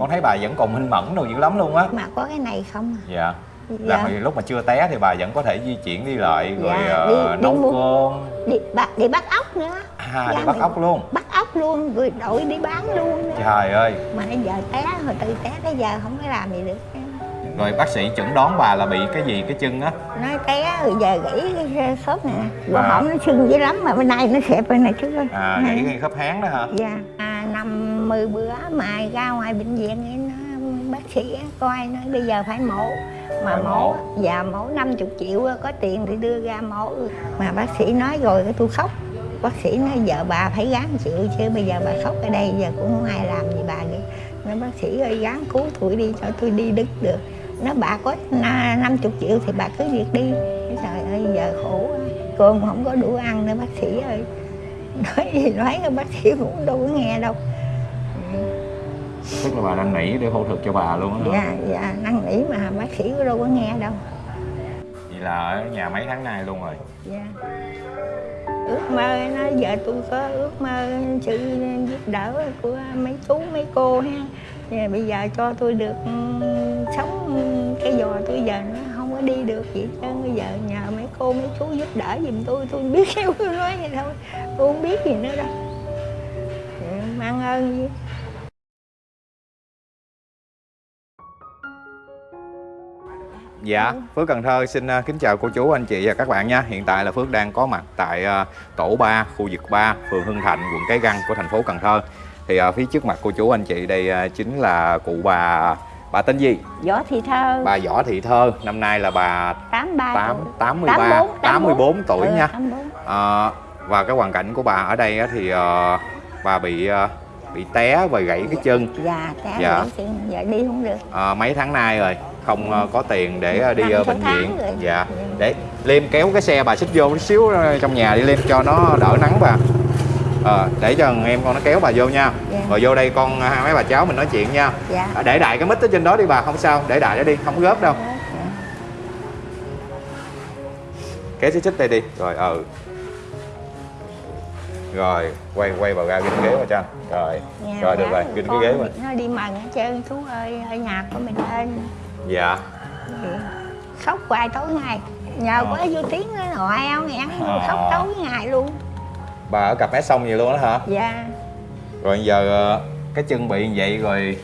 con thấy bà vẫn còn minh mẫn đồ dữ lắm luôn á. Mà có cái này không à? dạ. Là dạ. hồi lúc mà chưa té thì bà vẫn có thể di chuyển đi lại rồi Dạ, đi- đi nấu mua- cơm. đi bắt đi bắt ốc nữa. À Dạ, đi bắt ốc luôn. bắt ốc luôn rồi đội đi bán luôn nữa. trời ơi. Mà giờ té hồi từ té tới giờ không có làm gì được. Rồi bác sĩ chẩn đoán bà là bị cái gì cái chân á? Nói té rồi giờ gãy cái khớp nè. Rồi À. hỏng nó sưng dữ lắm mà bên này nó xẹp bên này trước rồi à gãy cái khớp háng đó hả? Dạ. À, năm mười bữa mà ra ngoài bệnh viện ấy nó bác sĩ coi nói bây giờ phải mổ. Mà Phải mổ mổ. dạ mổ 50 triệu á, có tiền thì đưa ra mổ. Mà bác sĩ nói rồi cái tôi khóc. Bác sĩ nói giờ bà phải gắng chịu chứ bây giờ bà khóc ở đây giờ cũng không ai làm gì bà vậy. Nói bác sĩ ơi gắng cứu tôi đi cho tôi đi đứng được. Nó bà có na- 50 triệu thì bà cứ việc đi. Trời ơi giờ khổ cơm không có đủ ăn nữa bác sĩ ơi. Nói gì nói bác sĩ cũng đâu có nghe đâu tức là bà đang nỉ để phẫu thuật cho bà luôn á hả? dạ dạ năn nỉ mà bác sĩ đâu có nghe đâu. Vậy là ở nhà mấy tháng nay luôn rồi? Dạ. Ước mơ nó giờ tôi có ước mơ sự giúp đỡ của mấy chú mấy cô ha. Và bây giờ cho tôi được ừ, sống cái giò tôi giờ nó không có đi được hết trơn. Bây giờ nhờ mấy cô mấy chú giúp đỡ giùm tôi tôi biết tôi nói vậy thôi tôi không biết gì nữa đâu. Dạ, mang ơn gì Dạ, Phước Cần Thơ xin uh, kính chào cô chú, anh chị và các bạn nha. Hiện tại là Phước đang có mặt tại uh, tổ 3, khu vực 3, phường Hưng Thạnh, quận Cái Răng của thành phố Cần Thơ. Thì uh, phía trước mặt cô chú anh chị đây chính là cụ bà bà tên gì? võ thị thơ Bà Võ Thị Thơ, năm nay là bà 83 8 tuổi. 83 84, 84 tuổi Ừ, nha. 84. Ờ, và cái hoàn cảnh của bà ở đây thì bà bị bị té và gãy cái chân Dạ, té Dạ. dạ. Chuyện, giờ đi không được. Ờ, mấy tháng nay rồi không ờ, có tiền để ờ, đi ờ, bệnh viện. dạ. Để liêm kéo cái xe bà xích vô một xíu trong nhà đi liêm cho nó đỡ nắng bà. Ờ, để cho em con nó kéo bà vô nha. Dạ. rồi vô đây con hai mấy bà cháu mình nói chuyện nha. Dạ. À, để đại cái mít ở trên đó đi bà không sao để đại nó đi không gớp đâu. Dạ. kéo xích xích đây đi. Rồi ừ rồi quay quay vào ra ginh ghế vào cho rồi. Nghe rồi được dạ, rồi ginh cái ghế vào Nó đi mần hết trơn, chú ơi, ở nhà của mình lên. Dạ Khóc hoài tối ngày. Nhờ Ờ. có vô tiếng nó ngoại eo ngẹn, Ờ. khóc tối ngày luôn. bà ở cặp mét xong gì luôn đó hả Dạ. rồi giờ ờ, cái chân bị như vậy rồi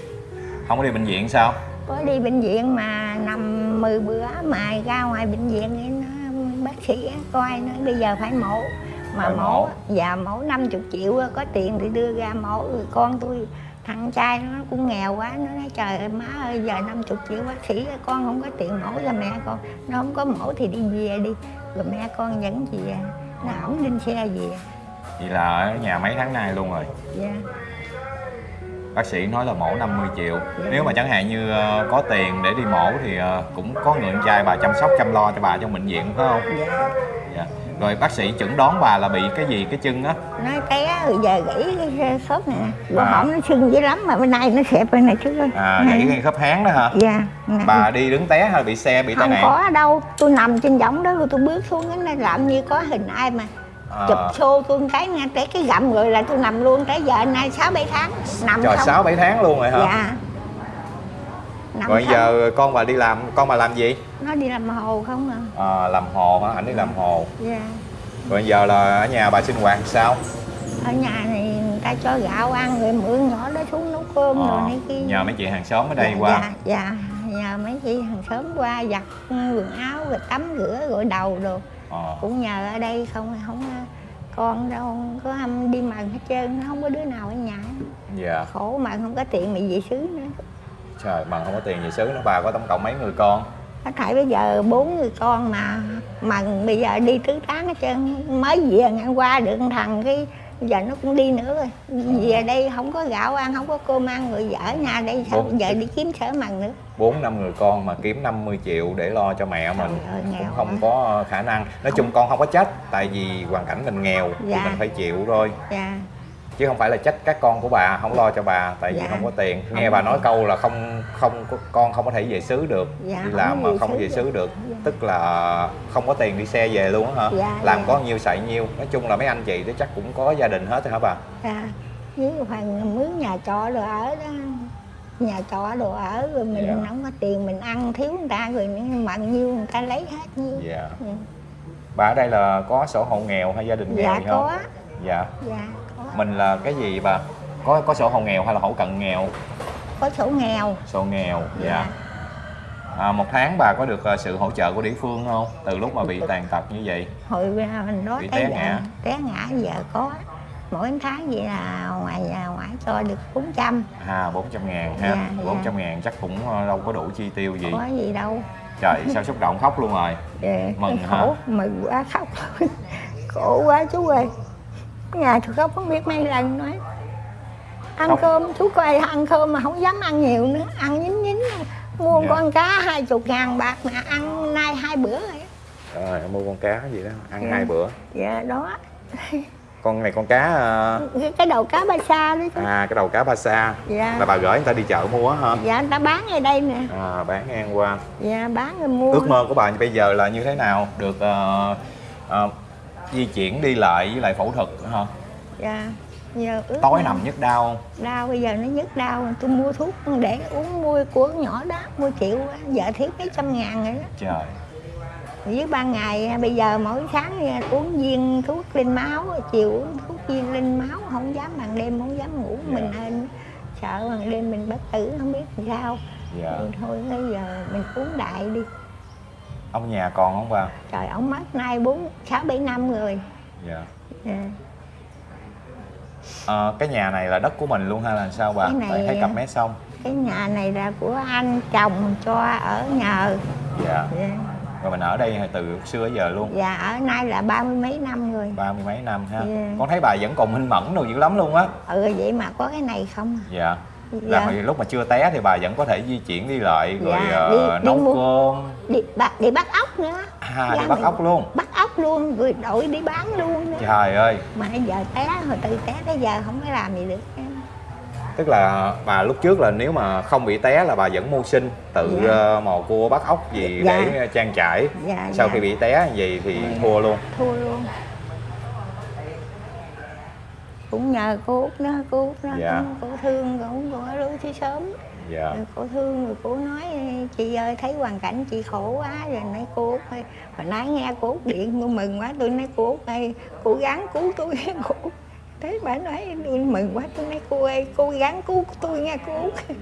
không có đi bệnh viện sao Có đi bệnh viện mà nằm 10 bữa mà ra ngoài bệnh viện ấy nó bác sĩ coi nói bây giờ phải mổ mà Phải mổ mổ. dạ mổ 50 triệu có tiền thì đưa ra mổ rồi con tôi thằng trai nó cũng nghèo quá nó nói trời ơi má ơi giờ 50 triệu bác sĩ con không có tiền mổ cho mẹ con nó không có mổ thì đi về đi. Rồi mẹ con dẫn về nó ổng lên xe về. Vậy là ở nhà mấy tháng nay luôn rồi? Dạ. Bác sĩ nói là mổ 50 triệu. Nếu mà chẳng hạn như ờ, có tiền để đi mổ thì ờ, cũng có người con trai bà chăm sóc chăm lo cho bà trong bệnh viện phải không? Dạ. Dạ. Rồi bác sĩ chẩn đoán bà là bị cái gì cái chân á? Nói té rồi giờ gãy cái khớp nè. Rồi À. nó sưng dữ lắm mà bên này nó xẹp bên này trước rồi à gãy cái khớp háng đó hả? Dạ bà đi đứng té hay bị xe bị tai không nạn? có đâu. Tôi nằm trên võng đó rồi tôi bước xuống cái này làm như có hình ai mà À, chụp xô tôi cái nghe tới cái gầm rồi là tôi nằm luôn. Tới giờ nay sáu bảy tháng nằm trời không. sáu bảy tháng luôn rồi hả? Dạ nằm rồi giờ con bà đi làm con bà làm gì? Nó đi làm hồ không à? À, làm hồ hả? Ảnh đi làm hồ. Dạ. Rồi giờ là ở nhà bà sinh hoạt sao? Ở nhà này người ta cho gạo ăn rồi mượn nhỏ đó xuống nấu cơm rồi Ờ, này kia. nhờ mấy chị hàng xóm ở đây dạ, qua. dạ dạ nhờ mấy chị hàng xóm qua giặt quần áo rồi tắm rửa gội đầu rồi Ờ, cũng nhờ ở đây không không con đâu không có âm đi mần hết trơn không có đứa nào ở nhà. Dạ. Khổ mà không có tiền mà về xứ nữa trời bằng không có tiền gì xứ nữa bà có tổng cộng mấy người con? Nó thảy bây giờ bốn người con mà mà bây giờ đi tứ tán hết trơn mới về ngang qua được thằng cái giờ nó cũng đi nữa rồi. Về đây không có gạo ăn không có cơm ăn rồi vợ nhà đây sao? Bốn. giờ đi kiếm sở mần nữa. Bốn năm người con mà kiếm 50 triệu để lo cho mẹ mình ơi, cũng không quá. có khả năng. Nói chung con không có trách tại vì hoàn cảnh mình nghèo thì Dạ. mình phải chịu thôi. Dạ chứ không phải là trách các con của bà không lo cho bà tại vì Dạ. không có tiền. Không nghe có bà nói câu là không không con không có thể về xứ được. Dạ, đi không làm mà về không có xứ về được. xứ được. Dạ. tức là không có tiền đi xe về luôn á hả? Dạ, làm dạ. có nhiêu xài nhiêu. Nói chung là mấy anh chị thì chắc cũng có gia đình hết rồi hả bà? Dạ với phần mướn nhà trọ rồi ở đó. Nhà trọ đồ ở rồi mình Dạ. không có tiền mình ăn thiếu người ta rồi mặn nhiêu người ta lấy hết nhiêu. Dạ. Ừ. bà ở đây là có sổ hộ nghèo hay gia đình nghèo dạ gì không? có. Dạ. Dạ mình là cái gì bà? Có có sổ hộ nghèo hay là hộ cận nghèo? Có sổ nghèo. Sổ nghèo dạ, Dạ. À, một tháng bà có được ờ, sự hỗ trợ của địa phương không? Từ lúc mà bị tàn tật như vậy. hồi ra mình đó Bị té ngã. té ngã giờ có mỗi tháng vậy là ngoài nhà ngoại cho được 400 à 400 ngàn ha. Dạ, dạ. 400 ngàn chắc cũng ờ, đâu có đủ chi tiêu gì. Có gì đâu. Trời sao xúc động khóc luôn rồi. Dạ, Mừng cái hả? khổ mừng quá khóc. Khổ quá chú ơi nhà tôi khóc không biết mấy lần nói ăn cơm chú coi ăn cơm mà không dám ăn nhiều nữa ăn nhín nhín mua Dạ. con cá hai chục ngàn bạc mà ăn nay hai bữa rồi rồi mua con cá gì đó ăn Dạ. hai bữa. Dạ đó. Con này con cá ờ, cái, đầu cá ba sa đó chú à cái đầu cá ba sa. Dạ. Là bà gửi người ta đi chợ mua hả? Dạ người ta bán ở đây nè. À bán ngang qua. Dạ bán rồi mua. Ước mơ của bà bây giờ là như thế nào? Được ờ, ờ, di chuyển đi lại với lại phẫu thuật hả? Dạ giờ ước tối nằm nhức đau không? Đau bây giờ nó nhức đau tôi mua thuốc để uống mua của nhỏ đó mua triệu á, giờ thiếu mấy trăm ngàn rồi đó. Trời. Với ban ngày bây giờ mỗi sáng uống viên thuốc lên máu chiều uống thuốc viên lên máu không dám ban đêm không dám ngủ Dạ. mình nên sợ ban đêm mình bất tử không biết làm sao. Dạ. Thì thôi bây giờ mình uống đại đi ông nhà còn không bà? Trời ông mất nay bốn sáu bảy năm rồi. Dạ. Dạ. Ờ, cái nhà này là đất của mình luôn hay là sao bà? Cái này- Tại thấy cặp mé xong cái nhà này là của anh chồng cho ở nhờ dạ. Dạ. rồi mình ở đây từ xưa giờ luôn. Dạ ở nay là ba mươi mấy năm rồi. Ba mươi mấy năm ha. Dạ. con thấy bà vẫn còn minh mẫn đồ dữ lắm luôn á. Ừ vậy mà có cái này không à? dạ là Dạ. hồi lúc mà chưa té thì bà vẫn có thể di chuyển đi lại rồi Dạ, đi- đi nấu mua- cơm. Đi bắt đi bắt ốc nữa. À Dạ, đi bắt ốc luôn. bắt ốc luôn rồi đội đi bán luôn nữa. trời ơi. Mà giờ té hồi từ té tới giờ không có làm gì được tức là bà lúc trước là nếu mà không bị té là bà vẫn mưu sinh tự Dạ. ờ, mò cua bắt ốc gì Dạ. để trang trải. Dạ sau dạ, khi bị té vậy thì thua luôn. Thua luôn cũng nhờ cô út đó cô út đó Dạ. cô thương cũng cô lưu chứ sớm. Dạ. Rồi cô thương rồi cô nói chị ơi thấy hoàn cảnh chị khổ quá rồi nói cô út ơi hồi nãy nghe cô út điện tôi mừng quá tôi nói cô út ơi cố gắng cứu tôi. Cô út thế bà nói tôi mừng quá tôi nói cô ơi cố gắng cứu tôi nghe cô út.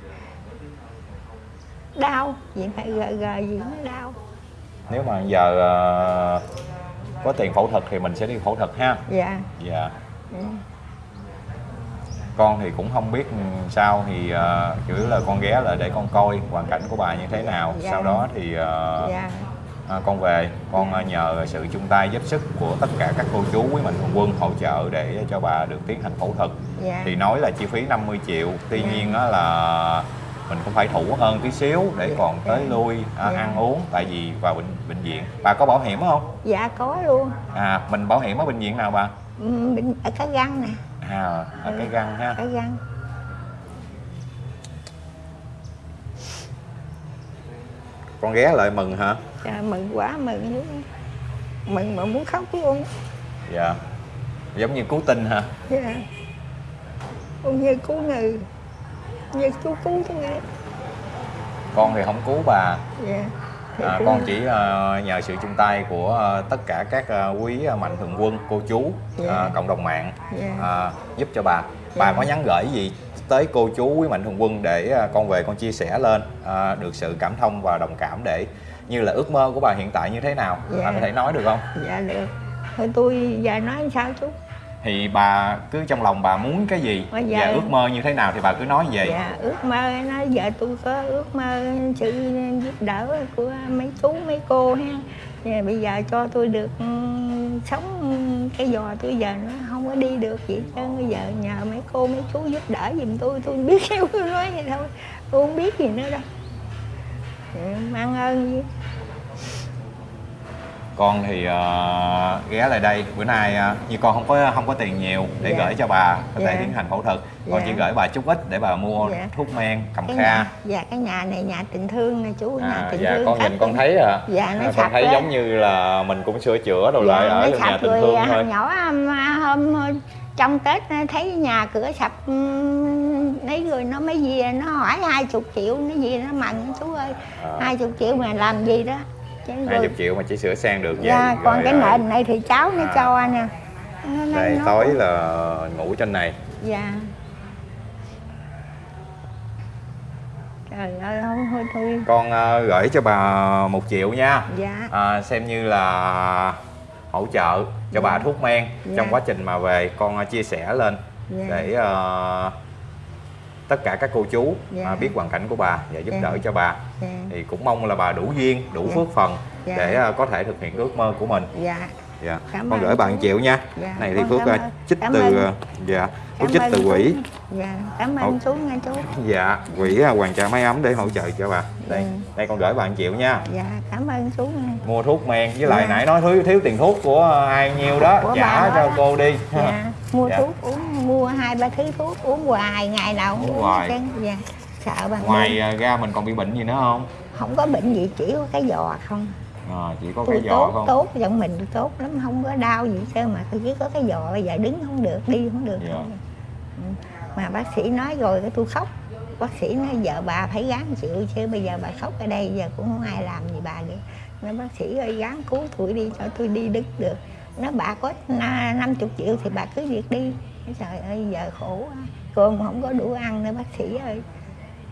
Đau vậy phải gờ gờ gì nó đau. Nếu mà giờ ờ, có tiền phẫu thuật thì mình sẽ đi phẫu thuật ha. Dạ. Dạ. Ừ. con thì cũng không biết sao thì ờ, chủ yếu là con ghé lại để con coi hoàn cảnh của bà như thế nào. Dạ. sau đó thì ờ, dạ. à, con về con ờ, nhờ sự chung tay giúp sức của tất cả các cô chú quý mạnh thường quân hỗ trợ để cho bà được tiến hành phẫu thuật. Dạ. Thì nói là chi phí 50 triệu tuy Dạ. nhiên á là mình cũng phải thủ hơn tí xíu để Dạ. còn tới lui à, Dạ. ăn uống tại vì vào bệnh bệnh viện. Bà có bảo hiểm không? Dạ có luôn. À mình bảo hiểm ở bệnh viện nào bà? Ừ, bên- ở cái găng nè à ở cái găng ha. Cái găng. Con ghé lại mừng hả? Trời, mừng quá mừng dữ mừng mà muốn khóc luôn dạ. Giống như cứu tinh hả? Dạ. Cũng như cứu người như chú cứu tôi vậy. con thì không cứu bà. Dạ à, con chỉ ờ, nhờ sự chung tay của ờ, tất cả các ờ, quý mạnh thường quân cô chú Dạ. ờ, cộng đồng mạng Dạ. ờ, giúp cho bà bà Dạ. có nhắn gửi gì tới cô chú quý mạnh thường quân để ờ, con về con chia sẻ lên ờ, được sự cảm thông và đồng cảm để như là ước mơ của bà hiện tại như thế nào bà Dạ. có thể nói được không dạ được thôi tôi giờ nói sao chú thì bà cứ trong lòng bà muốn cái gì và ước mơ như thế nào thì bà cứ nói vậy. Dạ ước mơ nói giờ tôi có ước mơ sự giúp đỡ của mấy chú mấy cô ha. Và bây giờ cho tôi được ừ, sống cái giò tôi giờ nó không có đi được vậy chứ bây giờ nhờ mấy cô mấy chú giúp đỡ giùm tôi tôi biết tôi nói vậy thôi tôi không biết gì nữa đâu. Ừ, mang ơn. gì con thì ờ, ghé lại đây bữa nay ờ, như con không có không có tiền nhiều để Dạ. gửi cho bà có thể Dạ. tiến hành phẫu thuật con Dạ. chỉ gửi bà chút ít để bà mua Dạ. thuốc men cầm cái kha nhà dạ cái nhà này nhà tình thương nè chú nhà à, tình dạ thương con nhìn con thấy à Dạ, nó con sạch thấy quá. giống như là mình cũng sửa chữa đồ Dạ, lại ở nhà tình thương à, thôi nhỏ à, hôm trong tết thấy nhà cửa sập lấy rồi nó mới về nó hỏi hai chục triệu nó về nó mần chú ơi Ờ. hai chục triệu mà làm gì đó chứ hai chục triệu mà chỉ sửa sang được vậy dạ, còn rồi, cái à, nền này thì cháu nó à. cho nó, nó, đây nó tối là ngủ trên này. Dạ. Trời ơi thôi thôi thôi. Con ờ, gửi cho bà một triệu nha. Dạ. À, xem như là hỗ trợ cho bà thuốc men Dạ. trong quá trình mà về con ờ, chia sẻ lên Dạ. để ờ, tất cả các cô chú Dạ. à, biết hoàn cảnh của bà và giúp Dạ. đỡ cho bà. Dạ. Thì cũng mong là bà đủ duyên đủ Dạ. phước phần Dạ. để ờ, có thể thực hiện ước mơ của mình. Dạ. Dạ. Cảm con gửi một triệu nha. Dạ, này thì phước cảm ờ, chích Cảm từ ơn. ờ, dạ phước chích từ quỹ dạ. Cảm ơn chú nha chú. Dạ. Quỹ ờ, hoàng trà máy ấm để hỗ trợ cho bà đây Ừ. đây con gửi một triệu nha dạ cảm ơn chú nha mua thuốc men với lại Dạ. nãy nói thiếu thiếu tiền thuốc của ai nhiêu đó Của trả cho đó. cô đi dạ mua Dạ. thuốc uống mua hai ba thứ thuốc uống hoài ngày nào cũng Uống hoài. cái dạ sợ bằng ngoài à, ra mình còn bị bệnh gì nữa không không có bệnh gì chỉ có cái giò không à, chỉ có tôi cái giò tốt không tốt giọng mình tốt lắm không có đau gì chứ mà tôi chỉ có cái giò bây giờ đứng không được đi không được Dạ. Ừ. mà bác sĩ nói rồi cái tôi khóc bác sĩ nói giờ bà phải gắng chịu chứ bây giờ bà khóc ở đây giờ cũng không ai làm gì bà vậy nói bác sĩ ơi gắng cứu tôi đi cho tôi đi đứng được. Nó bà có na- 50 triệu thì bà cứ việc đi. Nói, trời ơi giờ khổ quá cơm không có đủ ăn nữa bác sĩ ơi.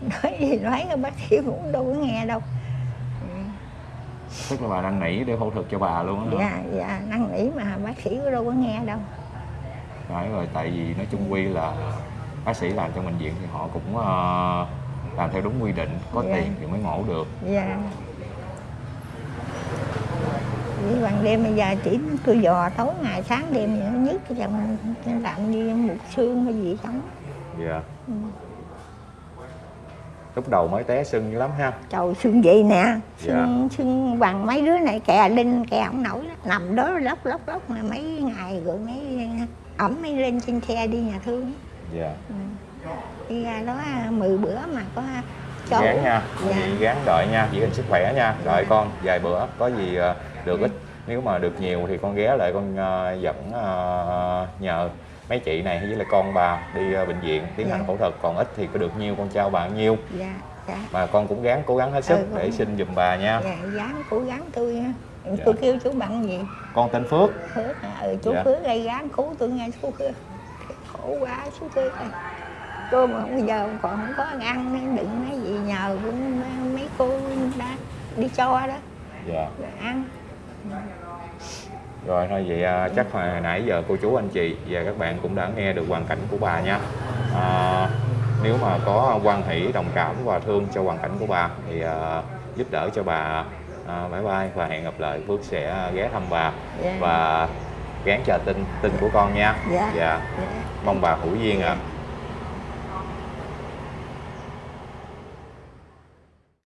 Nói gì nói bác sĩ cũng đâu có nghe đâu. Tức là bà đang nỉ để phẫu thuật cho bà luôn á dạ dạ năn nỉ mà bác sĩ có đâu có nghe đâu. Phải rồi tại vì nói chung quy là bác sĩ làm trong bệnh viện thì họ cũng ờ, làm theo đúng quy định có Dạ. tiền thì mới mổ được dạ vì ban đêm bây giờ chỉ tôi dò tối ngày sáng đêm nó nhức cái chồng làm như một xương hay gì không dạ Ừ. lúc đầu mới té sưng dữ lắm ha trời xương vậy nè Dạ. xương xương bằng mấy đứa này kè linh kè không nổi đó. nằm đó lóc lóc lóc mà mấy ngày rồi mấy ẩm mới lên trên xe đi nhà thương dạ. Đi ra đó mười bữa mà có cho. Gán nha dạ. chị gán đợi nha giữ gìn sức khỏe nha. Đợi con vài bữa có gì ờ, được ít. Nếu mà được nhiều thì con ghé lại con ờ, dẫn ờ, nhờ mấy chị này với lại con bà đi bệnh viện tiến hành Dạ. phẫu thuật. Còn ít thì có được nhiêu con trao bà nhiêu dạ dạ. Mà con cũng gắng cố gắng hết sức Ừ, để xin giùm bà nha. Dạ dám cố gắng tôi ha. Dạ. tôi kêu chú bằng gì? Con tên Phước. Phước à, ừ, chú Dạ. Phước gây gán cứu tôi nghe chú Phước khổ quá chú Phước ơi. Cô mà bây giờ còn không có ăn nên đừng nói gì nhờ cũng mấy cô đã đi cho đó. Dạ. Rồi ăn. Rồi thôi vậy à, chắc hồi nãy giờ cô chú anh chị và các bạn cũng đã nghe được hoàn cảnh của bà nha. À, nếu mà có quan hỷ đồng cảm và thương cho hoàn cảnh của bà thì à, giúp đỡ cho bà à, bye bye và hẹn gặp lại. Phước sẽ ghé thăm bà Dạ. và gán chờ tin tin của con nha. Dạ. dạ. Dạ mong bà hữu duyên ạ.